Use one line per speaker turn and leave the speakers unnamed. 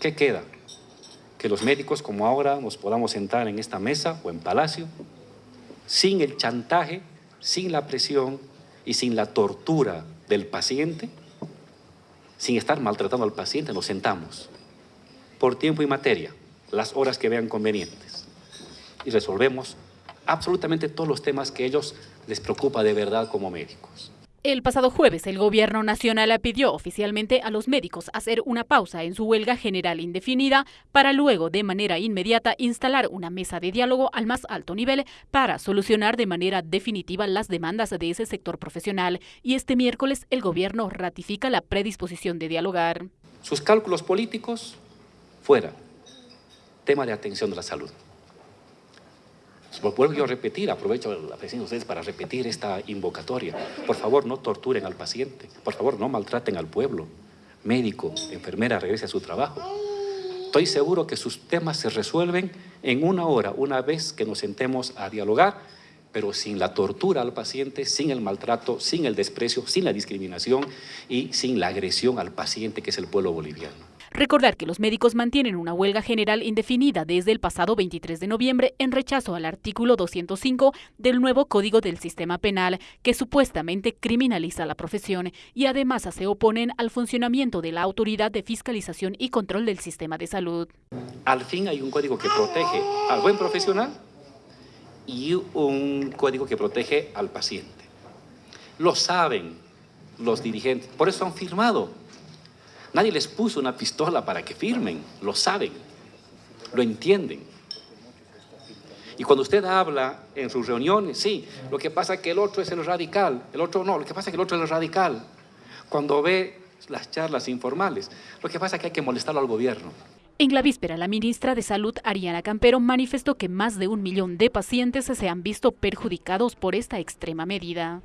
¿Qué queda? Que los médicos como ahora nos podamos sentar en esta mesa o en palacio sin el chantaje, sin la presión y sin la tortura del paciente, sin estar maltratando al paciente, nos sentamos por tiempo y materia, las horas que vean convenientes y resolvemos absolutamente todos los temas que ellos les preocupa de verdad como médicos.
El pasado jueves, el Gobierno Nacional pidió oficialmente a los médicos hacer una pausa en su huelga general indefinida para luego, de manera inmediata, instalar una mesa de diálogo al más alto nivel para solucionar de manera definitiva las demandas de ese sector profesional. Y este miércoles, el Gobierno ratifica la predisposición de dialogar.
Sus cálculos políticos, fuera. Tema de atención de la salud. Lo vuelvo yo a repetir, aprovecho la presencia de ustedes para repetir esta invocatoria. Por favor, no torturen al paciente. Por favor, no maltraten al pueblo. Médico, enfermera, regrese a su trabajo. Estoy seguro que sus temas se resuelven en una hora, una vez que nos sentemos a dialogar, pero sin la tortura al paciente, sin el maltrato, sin el desprecio, sin la discriminación y sin la agresión al paciente que es el pueblo boliviano.
Recordar que los médicos mantienen una huelga general indefinida desde el pasado 23 de noviembre en rechazo al artículo 205 del nuevo Código del Sistema Penal, que supuestamente criminaliza la profesión y además se oponen al funcionamiento de la Autoridad de Fiscalización y Control del Sistema de Salud.
Al fin hay un código que protege al buen profesional y un código que protege al paciente. Lo saben los dirigentes, por eso han firmado Nadie les puso una pistola para que firmen, lo saben, lo entienden. Y cuando usted habla en sus reuniones, sí, lo que pasa es que el otro es el radical, el otro no, lo que pasa es que el otro es el radical. Cuando ve las charlas informales, lo que pasa es que hay que molestarlo al gobierno.
En la víspera, la ministra de Salud, Ariana Campero, manifestó que más de un millón de pacientes se han visto perjudicados por esta extrema medida.